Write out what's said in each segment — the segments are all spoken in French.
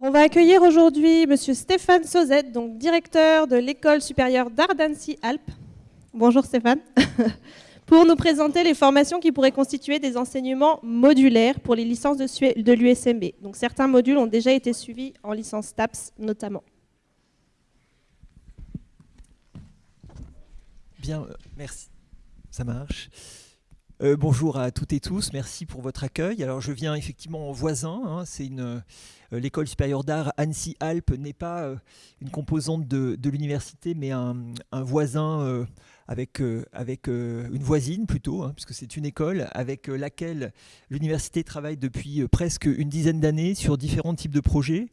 On va accueillir aujourd'hui Monsieur Stéphane Sauzette, donc directeur de l'école supérieure d'art d'Annecy-Alpes. Bonjour Stéphane. pour nous présenter les formations qui pourraient constituer des enseignements modulaires pour les licences de l'USMB. Donc certains modules ont déjà été suivis en licence TAPS notamment. Bien, euh, merci. Ça marche. Euh, bonjour à toutes et tous, merci pour votre accueil. Alors je viens effectivement en voisin, hein. c'est une euh, l'école supérieure d'art Annecy-Alpes n'est pas euh, une composante de, l'université, mais un, voisin avec, avec une voisine plutôt, hein, puisque c'est une école avec laquelle l'université travaille depuis presque une dizaine d'années sur différents types de projets.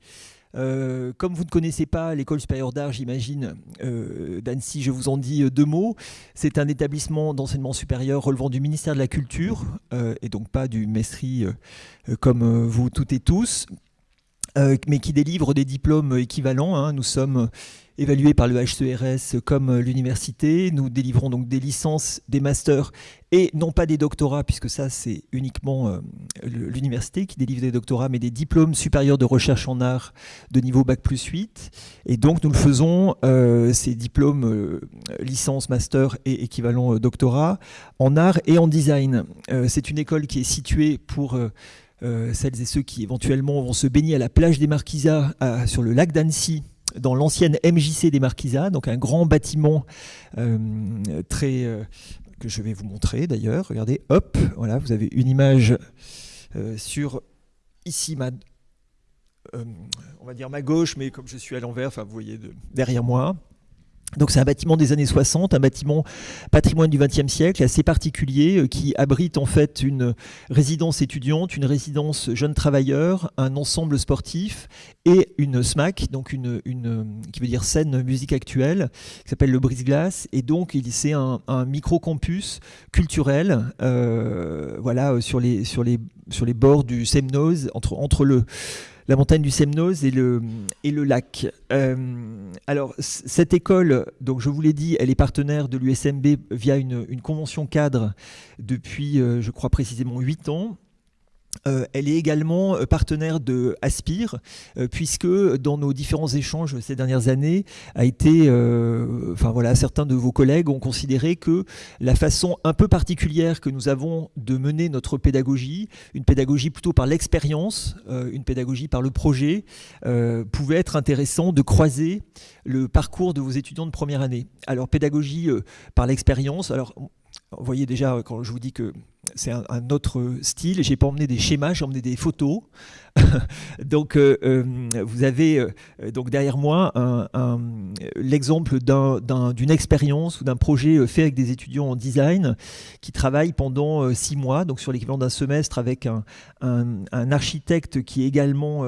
Euh, comme vous ne connaissez pas l'école supérieure d'art, j'imagine, euh, d'Annecy, je vous en dis euh, deux mots. C'est un établissement d'enseignement supérieur relevant du ministère de la Culture, et donc pas du MESRI comme vous toutes et tous, mais qui délivre des diplômes équivalents. Hein. Nous sommes évalués par le HCRS comme l'université. Nous délivrons donc des licences, des masters et non pas des doctorats, puisque ça c'est uniquement euh, l'université qui délivre des doctorats, mais des diplômes supérieurs de recherche en art de niveau Bac plus 8. Et donc nous le faisons, euh, ces diplômes euh, licence, master et équivalent doctorat en art et en design. c'est une école qui est située pour... celles et ceux qui éventuellement vont se baigner à la plage des Marquisas sur le lac d'Annecy dans l'ancienne MJC des Marquisas, donc un grand bâtiment euh, très euh, que je vais vous montrer d'ailleurs. Regardez, hop, voilà, vous avez une image euh, sur ici ma, on va dire ma gauche, mais comme je suis à l'envers, enfin vous voyez derrière moi. Donc c'est un bâtiment des années 60, un bâtiment patrimoine du XXe siècle assez particulier euh, qui abrite en fait une résidence étudiante, une résidence jeunes travailleurs, un ensemble sportif et une SMAC, donc une, qui veut dire scène musique actuelle, qui s'appelle le Brise-Glace. Et donc c'est un, micro-campus culturel, euh, voilà, sur les, sur, les, sur les bords du Semnoz, entre, entre le la montagne du Semnoz et le, lac. Euh, alors, cette école, donc je vous l'ai dit, elle est partenaire de l'USMB via une, une, convention cadre depuis, euh, je crois précisément, 8 ans. Euh, elle est également euh, partenaire de Aspire, euh, puisque dans nos différents échanges ces dernières années, a été, certains de vos collègues ont considéré que la façon un peu particulière que nous avons de mener notre pédagogie, une pédagogie plutôt par l'expérience, une pédagogie par le projet, pouvait être intéressant de croiser le parcours de vos étudiants de première année. Alors pédagogie par l'expérience, alors vous voyez déjà, quand je vous dis que c'est un, autre style, j'ai pas emmené des schémas, j'ai emmené des photos. donc, euh, euh, vous avez euh, donc derrière moi l'exemple d'une expérience ou d'un projet fait avec des étudiants en design qui travaillent pendant six mois, donc sur l'équivalent d'un semestre avec un, architecte qui est également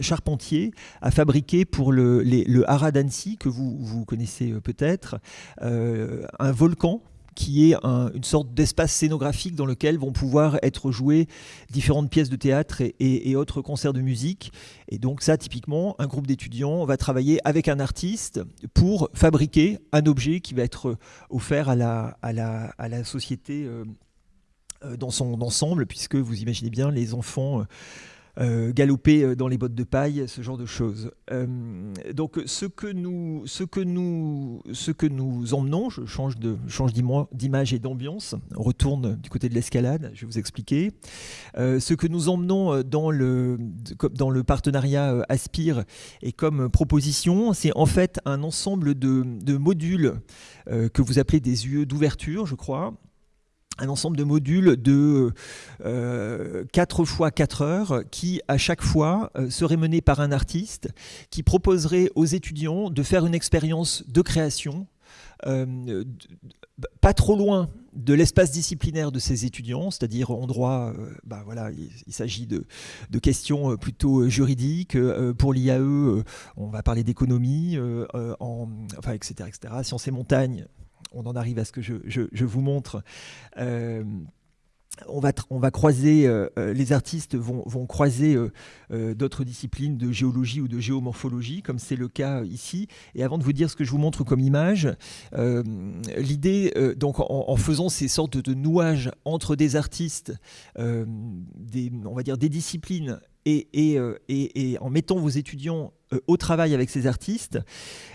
charpentier, à fabriquer pour le, le Haras d'Annecy, que vous connaissez peut-être, un volcan qui est une sorte d'espace scénographique dans lequel vont pouvoir être jouées différentes pièces de théâtre et, autres concerts de musique. Et donc ça, typiquement, un groupe d'étudiants va travailler avec un artiste pour fabriquer un objet qui va être offert à la, à la, à la société euh, euh, dans son ensemble, puisque vous imaginez bien, les enfants... Euh, galoper euh, dans les bottes de paille, ce genre de choses. Euh, donc ce que nous, ce que nous, ce que nous emmenons, je change de change d'image et d'ambiance, on retourne du côté de l'escalade, je vais vous expliquer. ce que nous emmenons dans le, dans le partenariat Aspire et comme proposition, c'est en fait un ensemble de, modules que vous appelez des UE d'ouverture, je crois, un ensemble de modules de euh, 4 fois 4 heures qui, à chaque fois, euh, seraient menés par un artiste qui proposerait aux étudiants de faire une expérience de création euh, pas trop loin de l'espace disciplinaire de ces étudiants, c'est-à-dire en droit, euh, bah voilà, il, s'agit de, questions plutôt juridiques. pour l'IAE, on va parler d'économie, enfin, etc., etc. Sciences et montagnes, on en arrive à ce que je, vous montre. Euh, on va, croiser, euh, euh, les artistes vont, croiser d'autres disciplines de géologie ou de géomorphologie, comme c'est le cas ici. Et avant de vous dire ce que je vous montre comme image, l'idée, donc en, faisant ces sortes de nouages entre des artistes, on va dire des disciplines et, et, en mettant vos étudiants au travail avec ces artistes.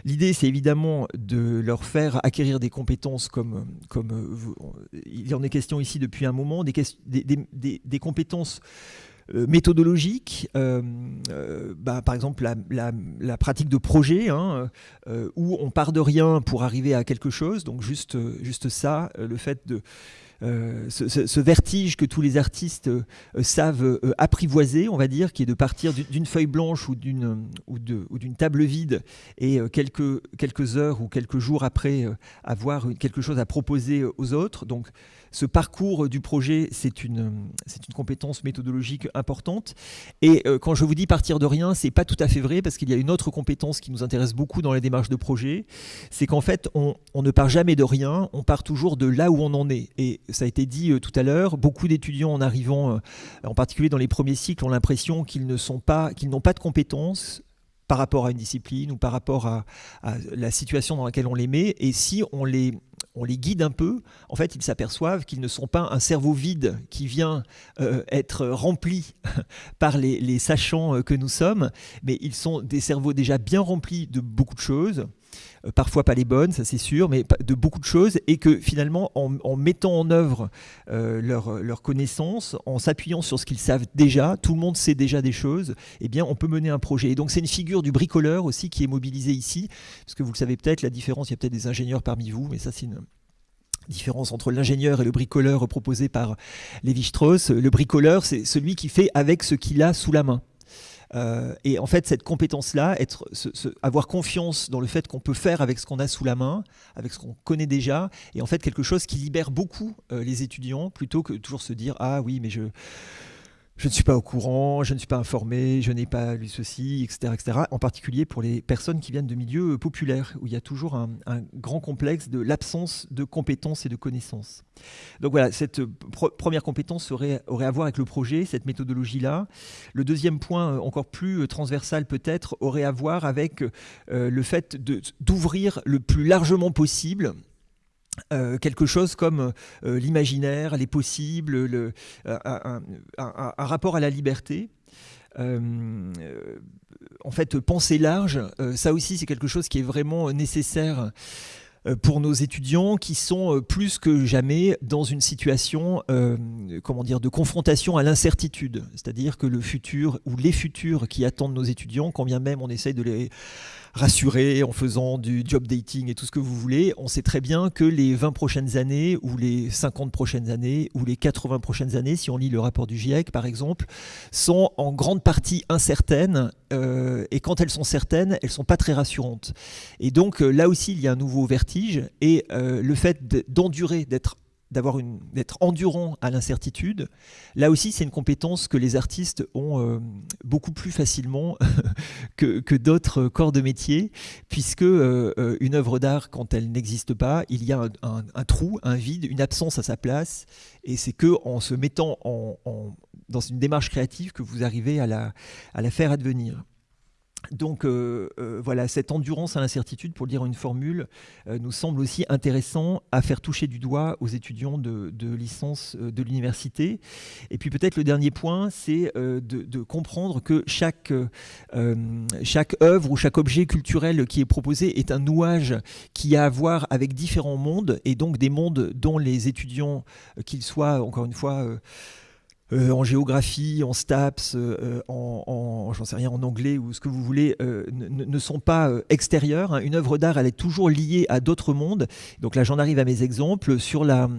L'idée, c'est évidemment de leur faire acquérir des compétences comme, comme il y en est question ici depuis un moment, des, compétences euh, méthodologique, euh, euh, bah, par exemple la, pratique de projet, hein, où on part de rien pour arriver à quelque chose, donc juste ça, le fait de euh, ce, vertige que tous les artistes euh, savent euh, apprivoiser, on va dire, qui est de partir d'une feuille blanche ou d'une ou table vide et quelques, quelques heures ou quelques jours après avoir quelque chose à proposer aux autres. Donc ce parcours du projet, c'est une, compétence méthodologique importante. Et quand je vous dis partir de rien, c'est pas tout à fait vrai parce qu'il y a une autre compétence qui nous intéresse beaucoup dans les démarches de projet, c'est qu'en fait, on, ne part jamais de rien, on part toujours de là où on en est. Et ça a été dit euh, tout à l'heure, beaucoup d'étudiants en arrivant, euh, en particulier dans les premiers cycles, ont l'impression qu'ils n'ont pas de compétences par rapport à une discipline ou par rapport à, la situation dans laquelle on les met. Et si on les, on les guide un peu, en fait, ils s'aperçoivent qu'ils ne sont pas un cerveau vide qui vient euh, être rempli par les, les, sachants que nous sommes, mais ils sont des cerveaux déjà bien remplis de beaucoup de choses. Euh, parfois pas les bonnes, ça c'est sûr, mais de beaucoup de choses, et que finalement, en, mettant en œuvre euh, leurs connaissances, en s'appuyant sur ce qu'ils savent déjà, tout le monde sait déjà des choses, eh bien, on peut mener un projet. Et donc, c'est une figure du bricoleur aussi qui est mobilisée ici, parce que vous le savez peut-être, la différence, il y a peut-être des ingénieurs parmi vous, mais ça c'est une différence entre l'ingénieur et le bricoleur proposé par Lévi-Strauss. Le bricoleur, c'est celui qui fait avec ce qu'il a sous la main. Euh, et en fait, cette compétence-là, être, avoir confiance dans le fait qu'on peut faire avec ce qu'on a sous la main, avec ce qu'on connaît déjà, et en fait quelque chose qui libère beaucoup euh, les étudiants, plutôt que toujours se dire ah oui mais je je ne suis pas au courant, je ne suis pas informé, je n'ai pas lu ceci, etc., etc. En particulier pour les personnes qui viennent de milieux euh, populaires, où il y a toujours un, grand complexe de l'absence de compétences et de connaissances. Donc voilà, cette euh, première compétence aurait, à voir avec le projet, cette méthodologie-là. Le deuxième point, euh, encore plus transversal peut-être, aurait à voir avec le fait d'ouvrir le plus largement possible euh, quelque chose comme euh, l'imaginaire, les possibles, le, euh, un, rapport à la liberté. en fait, penser large, ça aussi c'est quelque chose qui est vraiment nécessaire pour nos étudiants qui sont plus que jamais dans une situation comment dire, de confrontation à l'incertitude. C'est-à-dire que le futur ou les futurs qui attendent nos étudiants, quand bien même on essaye de les rassuré en faisant du job dating et tout ce que vous voulez, on sait très bien que les 20 prochaines années ou les 50 prochaines années ou les 80 prochaines années, si on lit le rapport du GIEC par exemple, sont en grande partie incertaines euh, et quand elles sont certaines, elles sont pas très rassurantes. Et donc euh, là aussi, il y a un nouveau vertige et euh, le fait d'endurer, d'être endurant à l'incertitude. Là aussi, c'est une compétence que les artistes ont euh, beaucoup plus facilement que, d'autres corps de métier, puisque euh, une œuvre d'art, quand elle n'existe pas, il y a un, trou, un vide, une absence à sa place, et c'est que en se mettant dans une démarche créative que vous arrivez à la faire advenir. Donc euh, euh, voilà, cette endurance à l'incertitude, pour dire une formule, euh, nous semble aussi intéressant à faire toucher du doigt aux étudiants de, licence de l'université. Et puis peut-être le dernier point, c'est de, comprendre que chaque, chaque œuvre ou chaque objet culturel qui est proposé est un nouage qui a à voir avec différents mondes, et donc des mondes dont les étudiants, qu'ils soient, encore une fois, euh, en géographie, en STAPS, euh, en, j'en sais rien, en anglais ou ce que vous voulez, euh, ne, sont pas extérieurs. Hein. Une œuvre d'art, elle est toujours liée à d'autres mondes. Donc là, j'en arrive à mes exemples sur la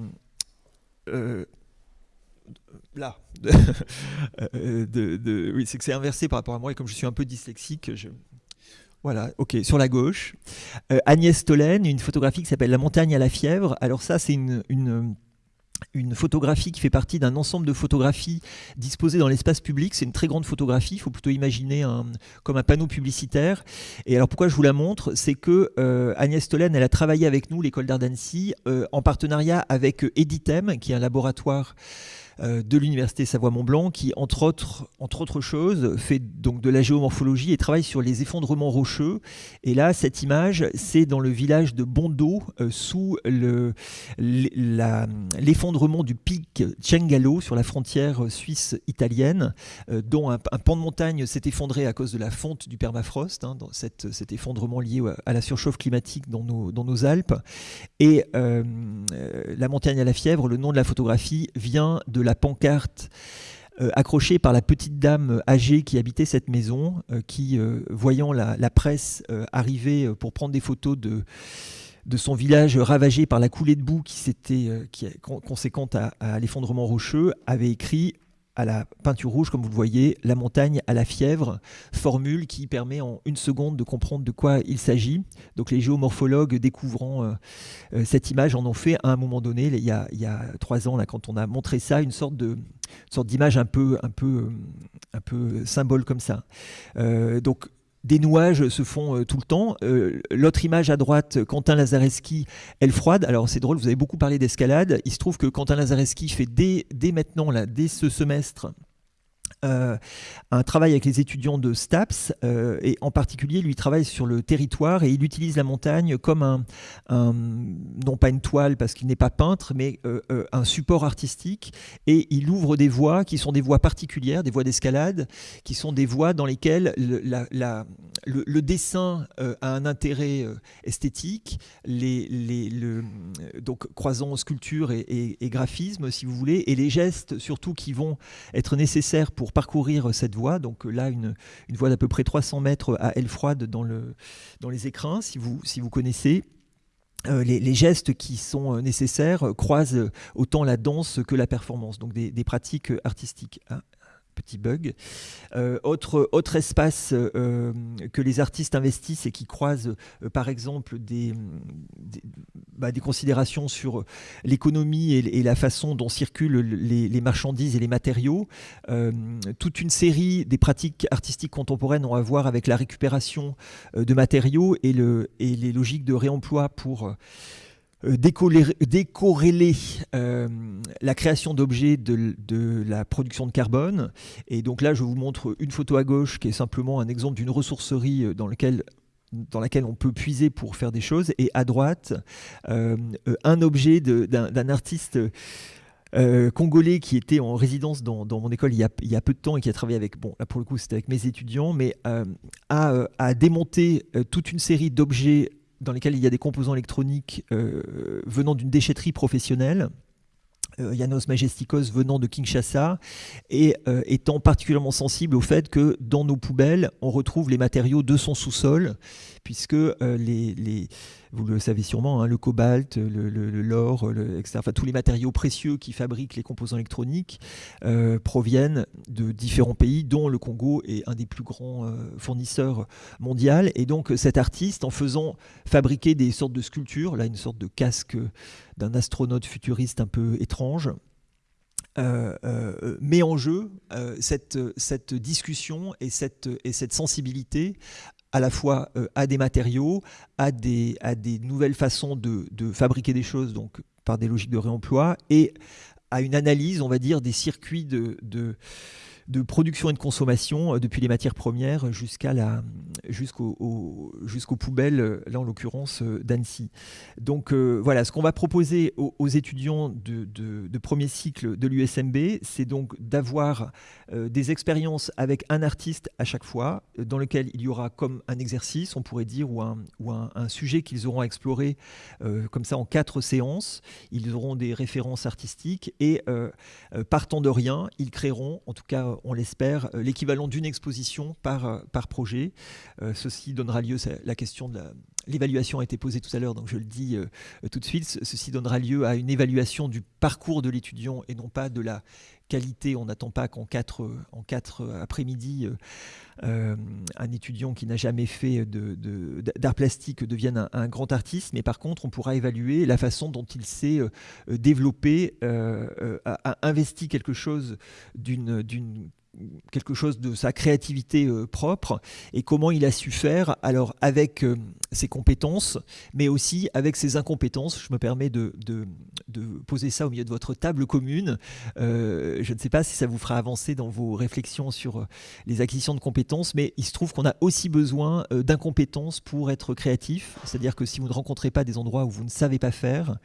là. oui, c'est que c'est inversé par rapport à moi et comme je suis un peu dyslexique. Voilà, ok, sur la gauche. Agnès Tolène, une photographie qui s'appelle La montagne à la fièvre. Alors ça, c'est une une photographie qui fait partie d'un ensemble de photographies disposées dans l'espace public. C'est une très grande photographie, il faut plutôt imaginer un, comme un panneau publicitaire. Et alors pourquoi je vous la montre? C'est que euh, Agnès Tolène, elle a travaillé avec nous, l'école d'art euh, en partenariat avec Editem, qui est un laboratoire de l'université Savoie-Mont-Blanc qui, entre autres, entre choses, fait donc de la géomorphologie et travaille sur les effondrements rocheux. Et là, cette image, c'est dans le village de Bondo, sous l'effondrement du pic Cengalo sur la frontière suisse-italienne, dont un, pan de montagne s'est effondré à cause de la fonte du permafrost, hein, cet effondrement lié à la surchauffe climatique dans nos, Alpes. Et euh, la montagne à la fièvre, le nom de la photographie vient de la pancarte euh, accrochée par la petite dame âgée qui habitait cette maison, euh, qui, voyant la, presse arriver pour prendre des photos de de son village ravagé par la coulée de boue qui, s'était conséquente à l'effondrement rocheux, avait écrit à la peinture rouge, comme vous le voyez, la montagne à la fièvre, formule qui permet en une seconde de comprendre de quoi il s'agit. Donc les géomorphologues découvrant euh, euh, cette image en ont fait à un moment donné, il y a, trois ans, quand on a montré ça, une sorte d'image un peu, un peu, un peu symbole comme ça. Euh, donc des nouages se font euh, tout le temps. Euh, l'autre image à droite, Quentin Lazareski, elle froide. Alors c'est drôle, vous avez beaucoup parlé d'escalade. Il se trouve que Quentin Lazareski fait dès, dès maintenant, là, dès ce semestre, euh, un travail avec les étudiants de STAPS euh, et en particulier lui travaille sur le territoire et il utilise la montagne comme un, non pas une toile parce qu'il n'est pas peintre mais euh, un support artistique. Et il ouvre des voies qui sont des voies particulières, des voies d'escalade qui sont des voies dans lesquelles le, dessin a un intérêt esthétique, les, les, le, donc croisant sculpture et graphisme si vous voulez et les gestes surtout qui vont être nécessaires pour parcourir cette voie. Donc là, une, voie d'à peu près 300 mètres à aile froide dans, le, dans les écrins, si vous, connaissez. Euh, les, gestes qui sont euh, nécessaires croisent autant la danse que la performance, donc des, des pratiques artistiques. Hein petit bug. Euh, autre, autre espace euh, que les artistes investissent et qui croise euh, par exemple des, bah, des, considérations sur l'économie et, la façon dont circulent les, marchandises et les matériaux. toute une série des pratiques artistiques contemporaines ont à voir avec la récupération de matériaux et, le, et les logiques de réemploi pour décorréler euh, la création d'objets de, la production de carbone. Et donc là, je vous montre une photo à gauche qui est simplement un exemple d'une ressourcerie euh, dans laquelle dans laquelle on peut puiser pour faire des choses, et à droite, un objet d'un artiste congolais qui était en résidence dans, mon école il y, a, peu de temps et qui a travaillé avec, bon là pour le coup c'était avec mes étudiants, mais a, a, démonté toute une série d'objets dans lesquels il y a des composants électroniques euh, venant d'une déchetterie professionnelle. Euh, Janos Majestikos venant de Kinshasa et euh, étant particulièrement sensible au fait que dans nos poubelles, on retrouve les matériaux de son sous-sol, puisque les, vous le savez sûrement, hein, le cobalt, l'or, le, etc. Enfin, tous les matériaux précieux qui fabriquent les composants électroniques euh, proviennent de différents pays, dont le Congo est un des plus grands euh, fournisseurs mondiaux. Et donc cet artiste, en faisant fabriquer des sortes de sculptures, là une sorte de casque d'un astronaute futuriste un peu étrange, euh, met en jeu cette, cette, discussion et cette, et cette sensibilité à la fois euh, à des matériaux, à des, nouvelles façons de, fabriquer des choses, donc par des logiques de réemploi, et à une analyse, on va dire, des circuits de production et de consommation, euh, depuis les matières premières jusqu'à la, jusqu'aux poubelles, euh, là en l'occurrence euh, d'Annecy. Donc voilà, ce qu'on va proposer aux, étudiants de, de, premier cycle de l'USMB, c'est donc d'avoir des expériences avec un artiste à chaque fois, dans lequel il y aura comme un exercice, on pourrait dire, ou un, ou un sujet qu'ils auront à explorer comme ça en quatre séances. Ils auront des références artistiques et partant de rien, ils créeront, en tout cas on l'espère, euh, l'équivalent d'une exposition par, euh, par projet. Euh, ceci donnera lieu, la question de l'évaluation a été posée tout à l'heure, donc je le dis tout de suite, ceci donnera lieu à une évaluation du parcours de l'étudiant et non pas de la On n'attend pas qu'en quatre, quatre après-midi, un étudiant qui n'a jamais fait d'art plastique devienne un, grand artiste, mais par contre, on pourra évaluer la façon dont il s'est développé, a investi quelque chose de sa créativité euh, propre et comment il a su faire. Alors avec euh, ses compétences mais aussi avec ses incompétences je me permets de, poser ça au milieu de votre table commune. je ne sais pas si ça vous fera avancer dans vos réflexions sur les acquisitions de compétences, mais il se trouve qu'on a aussi besoin d'incompétences pour être créatif. C'est-à-dire que si vous ne rencontrez pas des endroits où vous ne savez pas faire,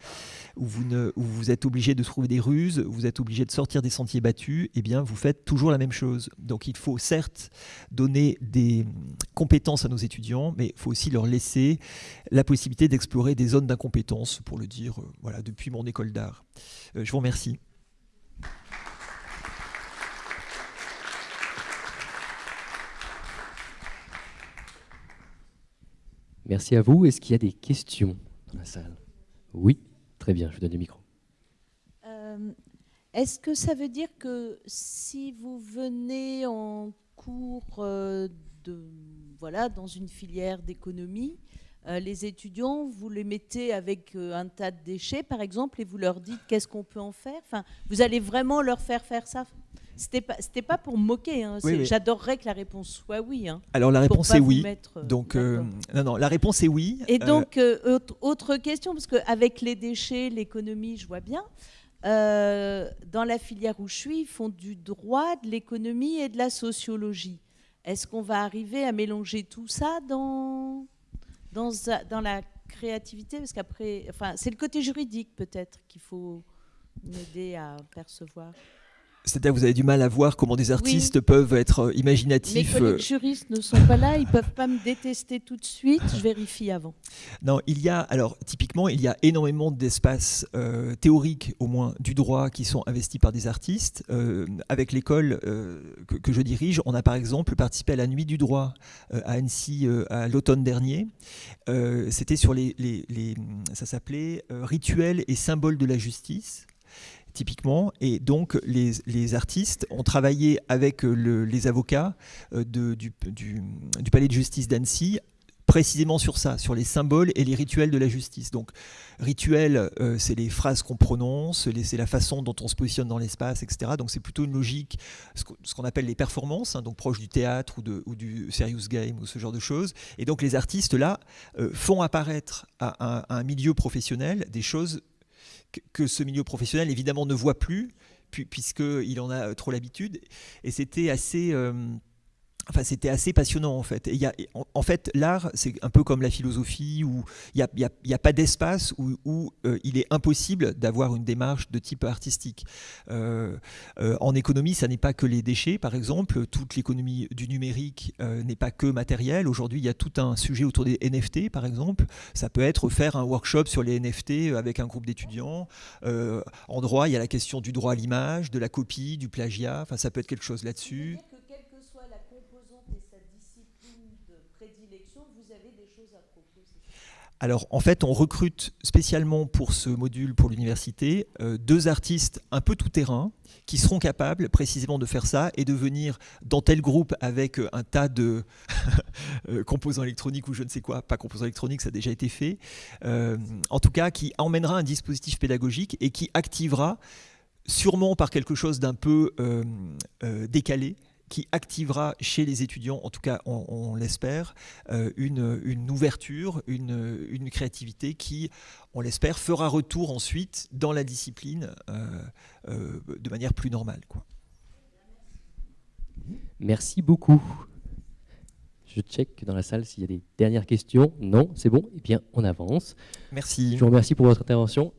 où vous, où êtes obligé de trouver des ruses, vous êtes obligé de sortir des sentiers battus, eh bien vous faites toujours la même chose. Donc il faut certes donner des compétences à nos étudiants, mais il faut aussi leur laisser la possibilité d'explorer des zones d'incompétence, pour le dire euh, voilà, depuis mon école d'art. Euh, je vous remercie. Merci à vous. Est-ce qu'il y a des questions dans la salle? Oui, très bien, je vous donne le micro. Euh, est-ce que ça veut dire que si vous venez en cours euh, de, voilà, dans une filière d'économie, euh, les étudiants, vous les mettez avec un tas de déchets, par exemple, et vous leur dites qu'est-ce qu'on peut en faire enfin, Vous allez vraiment leur faire faire ça c'était pas, c'était pas pour moquer. Hein. J'adorerais que la réponse soit oui. Hein, Alors la réponse est oui. donc non, non, la réponse est oui. Et donc autre, question parce qu'avec les déchets, l'économie, je vois bien. Euh, dans la filière où je suis, ils font du droit, de l'économie et de la sociologie. Est-ce qu'on va arriver à mélanger tout ça dans, dans, la créativité Parce qu'après, enfin, c'est le côté juridique peut-être qu'il faut m'aider à percevoir. C'est-à-dire que vous avez du mal à voir comment des artistes peuvent être euh, imaginatifs. Mes collègues juristes ne sont pas là, ils ne peuvent pas me détester tout de suite, je vérifie avant. Non, il y a, alors typiquement, il y a énormément d'espaces euh, théoriques, au moins, du droit qui sont investis par des artistes. Euh, avec l'école que, je dirige, on a par exemple participé à la Nuit du droit à Annecy à l'automne dernier. C'était sur les, les ça s'appelait Rituels et symboles de la justice typiquement. Et donc, les, artistes ont travaillé avec euh, les avocats euh, du, palais de justice d'Annecy précisément sur ça, sur les symboles et les rituels de la justice. Donc, rituel, euh, c'est les phrases qu'on prononce, c'est la façon dont on se positionne dans l'espace, etc. Donc, c'est plutôt une logique, ce qu'on appelle les performances, hein, donc proche du théâtre ou, du serious game ou ce genre de choses. Et donc, les artistes, là, font apparaître à un milieu professionnel des choses que ce milieu professionnel évidemment ne voit plus, puisqu'il en a trop l'habitude. Et c'était assez... Euh, Enfin, c'était assez passionnant en fait. Et en, fait, l'art, c'est un peu comme la philosophie où il n'y a, pas d'espace où, euh, il est impossible d'avoir une démarche de type artistique. Euh, euh, en économie, ça n'est pas que les déchets, par exemple. Toute l'économie du numérique n'est pas que matériel. Aujourd'hui, il y a tout un sujet autour des NFT, par exemple. Ça peut être faire un workshop sur les NFT avec un groupe d'étudiants. en droit, il y a la question du droit à l'image, de la copie, du plagiat. Enfin, ça peut être quelque chose là-dessus. Alors en fait, on recrute spécialement pour ce module pour l'université euh, deux artistes un peu tout terrain qui seront capables précisément de faire ça et de venir dans tel groupe avec euh, un tas de euh, composants électroniques ou je ne sais quoi, pas composants électroniques, ça a déjà été fait, en tout cas qui emmènera un dispositif pédagogique et qui activera sûrement par quelque chose d'un peu décalé, qui activera chez les étudiants, en tout cas on, l'espère, euh, une, ouverture, une, créativité qui, on l'espère, fera retour ensuite dans la discipline euh, euh, de manière plus normale. Quoi. Merci beaucoup. Je check dans la salle s'il y a des dernières questions. Non, c'est bon. Eh bien, on avance. Merci. Je vous remercie pour votre intervention